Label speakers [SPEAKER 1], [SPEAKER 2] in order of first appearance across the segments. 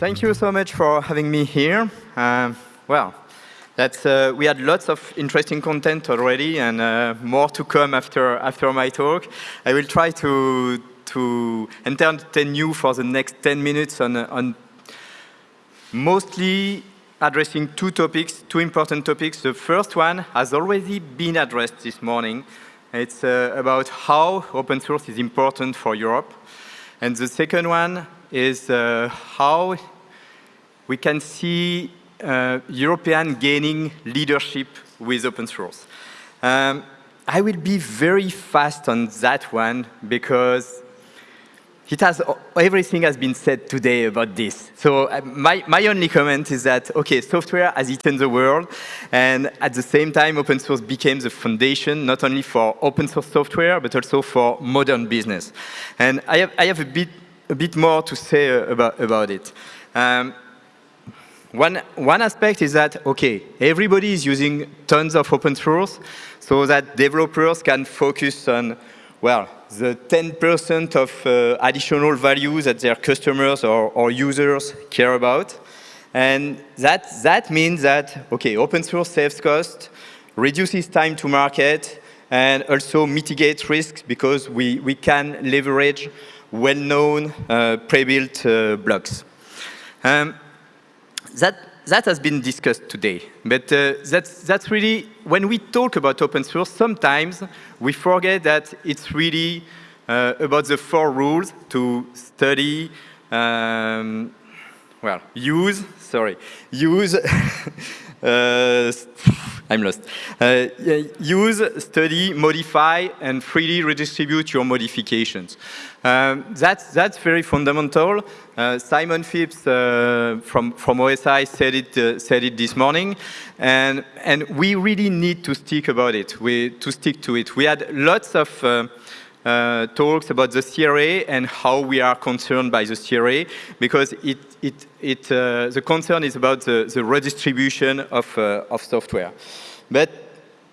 [SPEAKER 1] thank you so much for having me here. Um, well, that's, uh, we had lots of interesting content already and uh, more to come after, after my talk. I will try to, to entertain you for the next 10 minutes on, on mostly addressing two topics, two important topics. The first one has already been addressed this morning. It's uh, about how open source is important for Europe. And the second one is uh, how we can see uh, European gaining leadership with open source. Um, I will be very fast on that one because it has, everything has been said today about this. So uh, my, my only comment is that, okay, software has eaten the world, and at the same time, open source became the foundation, not only for open source software, but also for modern business. And I have, I have a, bit, a bit more to say uh, about, about it. Um, one, one aspect is that, okay, everybody is using tons of open source so that developers can focus on, well, the 10% of uh, additional value that their customers or, or, users care about. And that, that means that, okay, open source saves cost, reduces time to market, and also mitigates risks because we, we can leverage well-known uh, pre-built uh, blocks. Um, that, that has been discussed today. But uh, that's, that's really, when we talk about open source, sometimes we forget that it's really uh, about the four rules to study, um, well, use, sorry, use, I'm lost. Uh, use, study, modify, and freely redistribute your modifications. Um, that's, that's very fundamental. Uh, Simon Phipps uh, from, from OSI said it, uh, said it this morning, and, and we really need to stick about it, we, to stick to it. We had lots of uh, uh, talks about the CRA and how we are concerned by the CRA, because it, it, it, uh, the concern is about the, the redistribution of, of software. But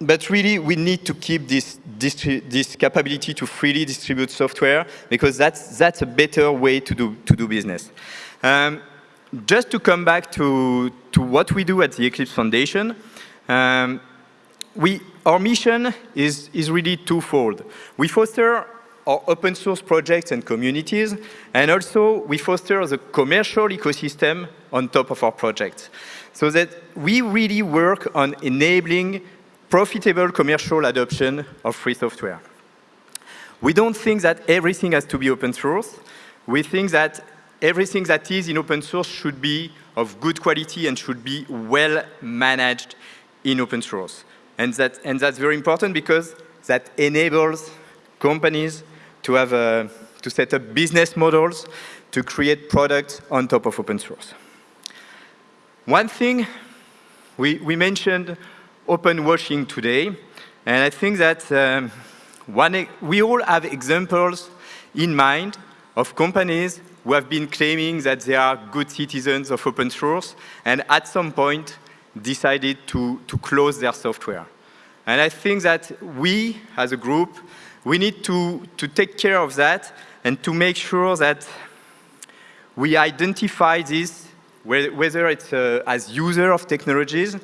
[SPEAKER 1] but really we need to keep this, this capability to freely distribute software because that's, that's a better way to do, to do business. Um, just to come back to, to what we do at the Eclipse Foundation, um, we, our mission is, is really twofold. We foster our open source projects and communities, and also we foster the commercial ecosystem on top of our projects. So that we really work on enabling profitable commercial adoption of free software. We don't think that everything has to be open source. We think that everything that is in open source should be of good quality and should be well managed in open source. And, that, and that's very important because that enables companies to, have a, to set up business models to create products on top of open source. One thing we, we mentioned open washing today. And I think that um, one, we all have examples in mind of companies who have been claiming that they are good citizens of open source and at some point decided to, to close their software. And I think that we, as a group, we need to, to take care of that and to make sure that we identify this, whether it's uh, as user of technologies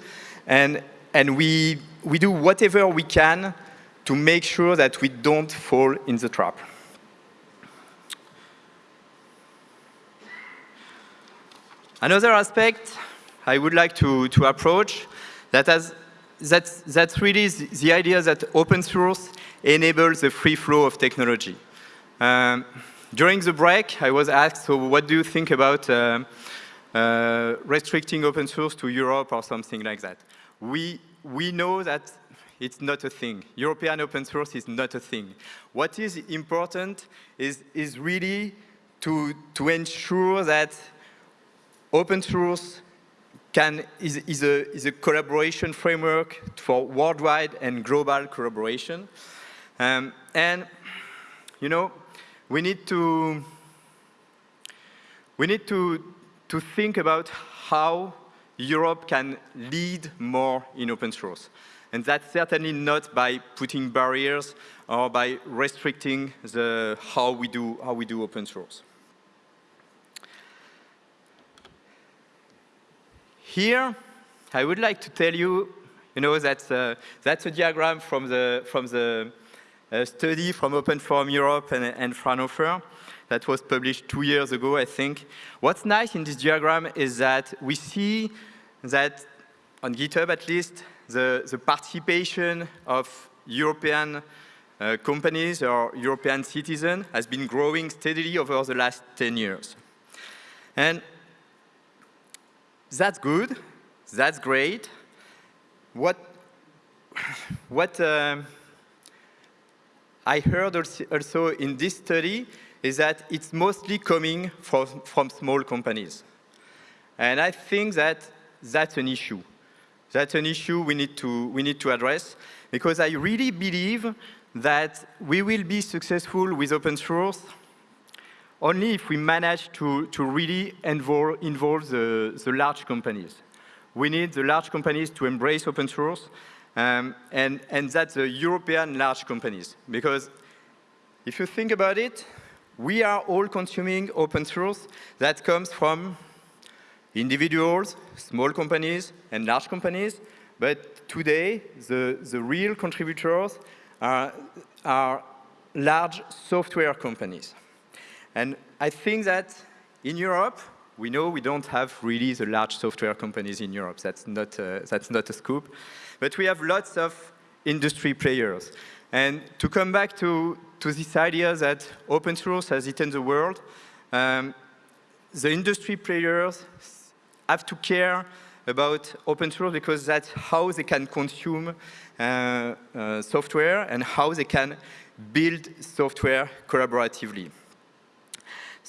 [SPEAKER 1] and and we, we do whatever we can to make sure that we don't fall in the trap. Another aspect I would like to, to approach that has, that's, that's really the idea that open source enables the free flow of technology. Um, during the break, I was asked, so what do you think about uh, uh, restricting open source to Europe or something like that? we, we know that it's not a thing. European open source is not a thing. What is important is, is really to, to ensure that open source can, is, is, a, is a collaboration framework for worldwide and global collaboration. Um, and, you know, we need to, we need to, to think about how Europe can lead more in open source. And that's certainly not by putting barriers or by restricting the, how, we do, how we do open source. Here, I would like to tell you, you know, that's, uh, that's a diagram from the, from the uh, study from Open Forum Europe and, and Fraunhofer that was published two years ago, I think. What's nice in this diagram is that we see that, on GitHub at least, the, the participation of European uh, companies or European citizens has been growing steadily over the last 10 years. And that's good, that's great. What, what uh, I heard also in this study is that it's mostly coming from, from small companies. And I think that that's an issue. That's an issue we need to, we need to address because I really believe that we will be successful with open source only if we manage to, to really involve, involve the, the large companies. We need the large companies to embrace open source, um, and, and that's the European large companies. Because if you think about it, we are all consuming open source that comes from individuals, small companies, and large companies. But today, the, the real contributors are, are large software companies. And I think that in Europe, we know we don't have really the large software companies in Europe. That's not, uh, that's not a scoop. But we have lots of industry players. And to come back to, to this idea that open source has eaten the world, um, the industry players have to care about open source because that's how they can consume uh, uh, software and how they can build software collaboratively.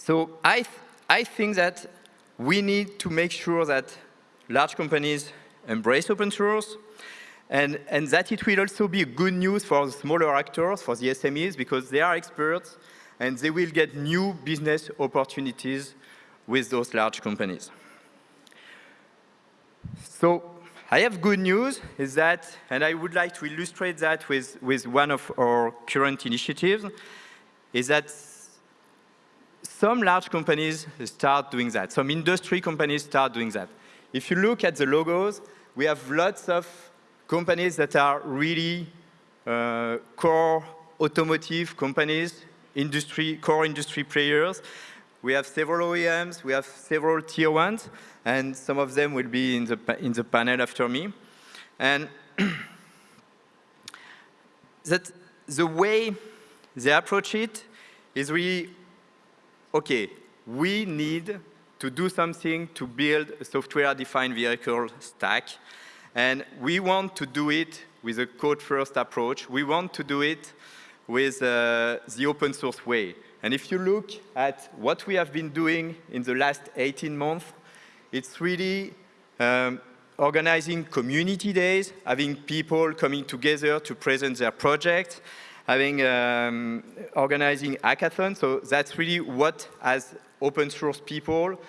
[SPEAKER 1] So I, th I think that we need to make sure that large companies embrace open source, and, and that it will also be good news for the smaller actors, for the SMEs, because they are experts and they will get new business opportunities with those large companies. So I have good news is that, and I would like to illustrate that with, with one of our current initiatives, is that some large companies start doing that. Some industry companies start doing that. If you look at the logos, we have lots of companies that are really uh, core automotive companies, industry, core industry players. We have several OEMs, we have several tier ones, and some of them will be in the, in the panel after me. And that the way they approach it is really, okay, we need to do something to build a software-defined vehicle stack and we want to do it with a code-first approach. We want to do it with uh, the open source way. And if you look at what we have been doing in the last 18 months, it's really um, organizing community days, having people coming together to present their projects, having um, organizing hackathons. So that's really what, as open source people,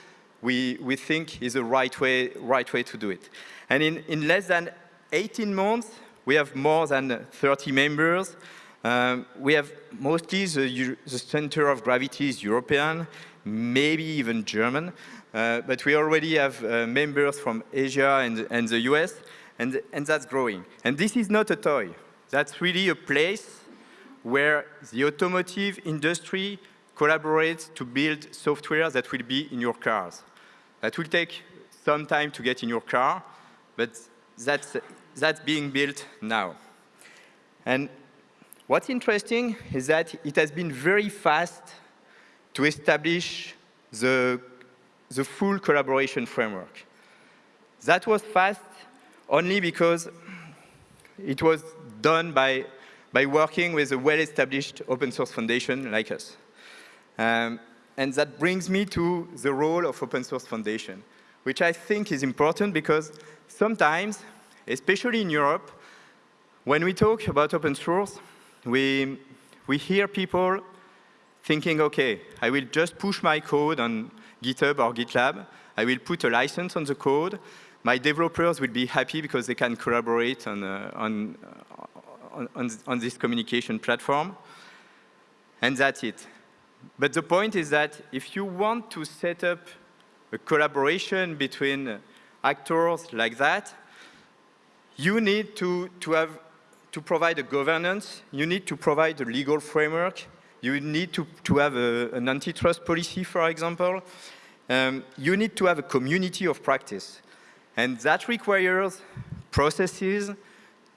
[SPEAKER 1] we, we think is the right way, right way to do it. And in, in less than 18 months, we have more than 30 members. Um, we have mostly the, the, center of gravity is European, maybe even German, uh, but we already have uh, members from Asia and, and the US, and, and that's growing. And this is not a toy. That's really a place where the automotive industry collaborates to build software that will be in your cars. That will take some time to get in your car, but that's, that's being built now. And what's interesting is that it has been very fast to establish the, the full collaboration framework. That was fast only because it was done by, by working with a well-established open source foundation like us. Um, and that brings me to the role of Open Source Foundation, which I think is important because sometimes, especially in Europe, when we talk about open source, we, we hear people thinking, okay, I will just push my code on GitHub or GitLab. I will put a license on the code. My developers will be happy because they can collaborate on, uh, on, on, on, this communication platform. And that's it. But the point is that if you want to set up a collaboration between actors like that, you need to, to have to provide a governance, you need to provide a legal framework, you need to, to have a, an antitrust policy, for example. Um, you need to have a community of practice. And that requires processes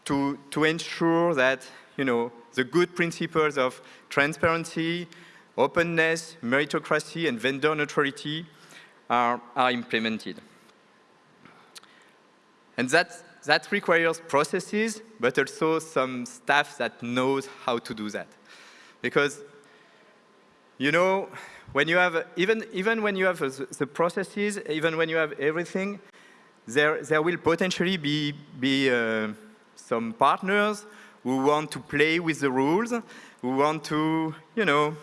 [SPEAKER 1] to, to ensure that, you know, the good principles of transparency, openness, meritocracy, and vendor neutrality are, are implemented. And that, that requires processes, but also some staff that knows how to do that. Because, you know, when you have, even, even when you have the processes, even when you have everything, there, there will potentially be, be uh, some partners who want to play with the rules, who want to, you know,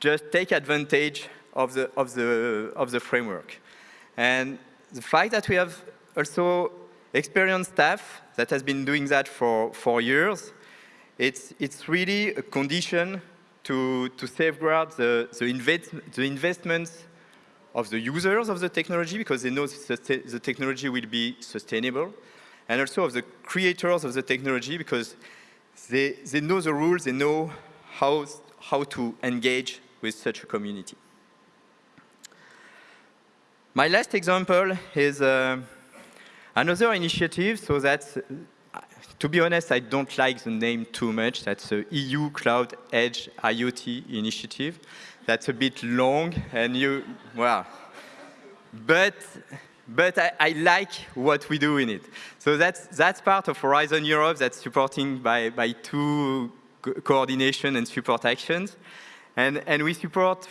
[SPEAKER 1] just take advantage of the, of the, of the framework. And the fact that we have also experienced staff that has been doing that for, for years, it's, it's really a condition to, to safeguard the, the, invest, the investments of the users of the technology because they know the, the technology will be sustainable, and also of the creators of the technology because they, they know the rules, they know how, how to engage with such a community. My last example is uh, another initiative, so that's, uh, to be honest, I don't like the name too much. That's the EU Cloud Edge IoT initiative. That's a bit long, and you, well, but, but I, I like what we do in it. So that's, that's part of Horizon Europe that's supporting by, by two co coordination and support actions. And, and we support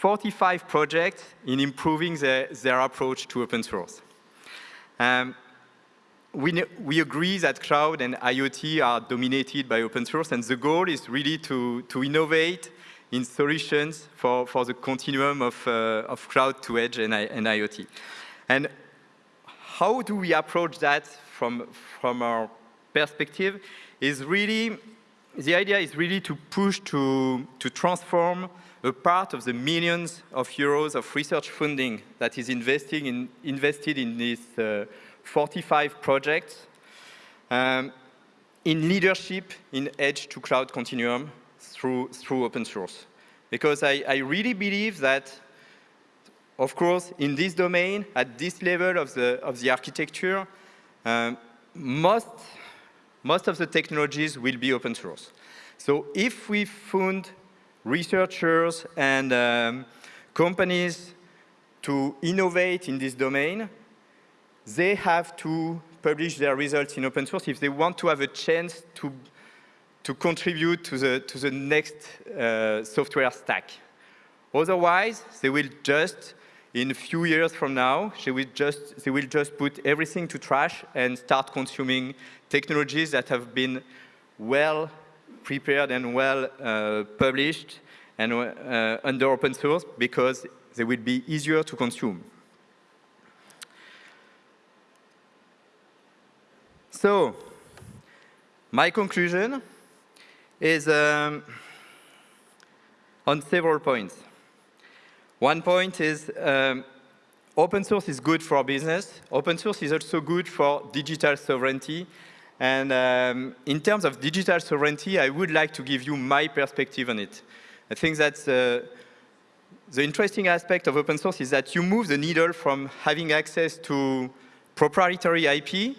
[SPEAKER 1] 45 projects in improving their, their approach to open source. Um, we, we agree that cloud and IoT are dominated by open source, and the goal is really to, to innovate in solutions for, for the continuum of, uh, of cloud to edge and, and IoT. And how do we approach that from, from our perspective is really, the idea is really to push to, to transform a part of the millions of euros of research funding that is investing in, invested in these uh, 45 projects um, in leadership in edge to cloud continuum through, through open source. Because I, I really believe that, of course, in this domain, at this level of the, of the architecture, um, most, most of the technologies will be open source. So if we fund researchers and um, companies to innovate in this domain, they have to publish their results in open source if they want to have a chance to, to contribute to the, to the next uh, software stack. Otherwise, they will just, in a few years from now, they will, just, they will just put everything to trash and start consuming technologies that have been well prepared and well uh, published and uh, under open source because they will be easier to consume. So, my conclusion is um, on several points. One point is um, open source is good for business. Open source is also good for digital sovereignty and um, in terms of digital sovereignty, I would like to give you my perspective on it. I think that uh, the interesting aspect of open source is that you move the needle from having access to proprietary IP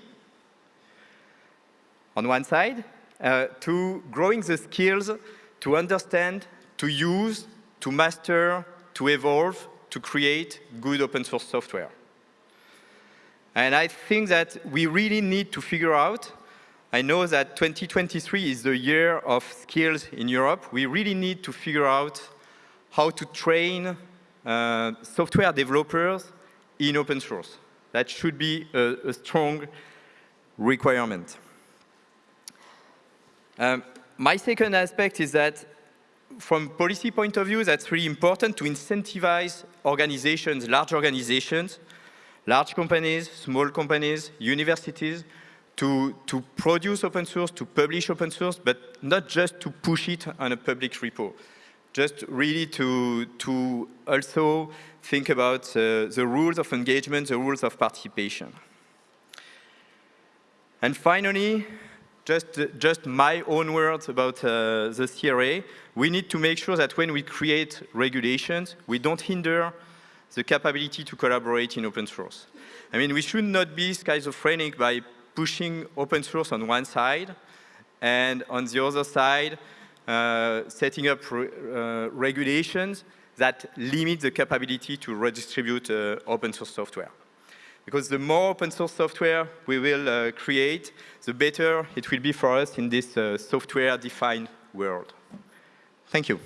[SPEAKER 1] on one side, uh, to growing the skills to understand, to use, to master, to evolve, to create good open source software. And I think that we really need to figure out I know that 2023 is the year of skills in Europe. We really need to figure out how to train uh, software developers in open source. That should be a, a strong requirement. Um, my second aspect is that from policy point of view, that's really important to incentivize organizations, large organizations, large companies, small companies, universities, to, to produce open source, to publish open source, but not just to push it on a public repo. just really to, to also think about uh, the rules of engagement, the rules of participation. And finally, just, just my own words about uh, the CRA, we need to make sure that when we create regulations, we don't hinder the capability to collaborate in open source. I mean, we should not be schizophrenic by pushing open source on one side and on the other side, uh, setting up re uh, regulations that limit the capability to redistribute uh, open source software. Because the more open source software we will uh, create, the better it will be for us in this uh, software-defined world. Thank you.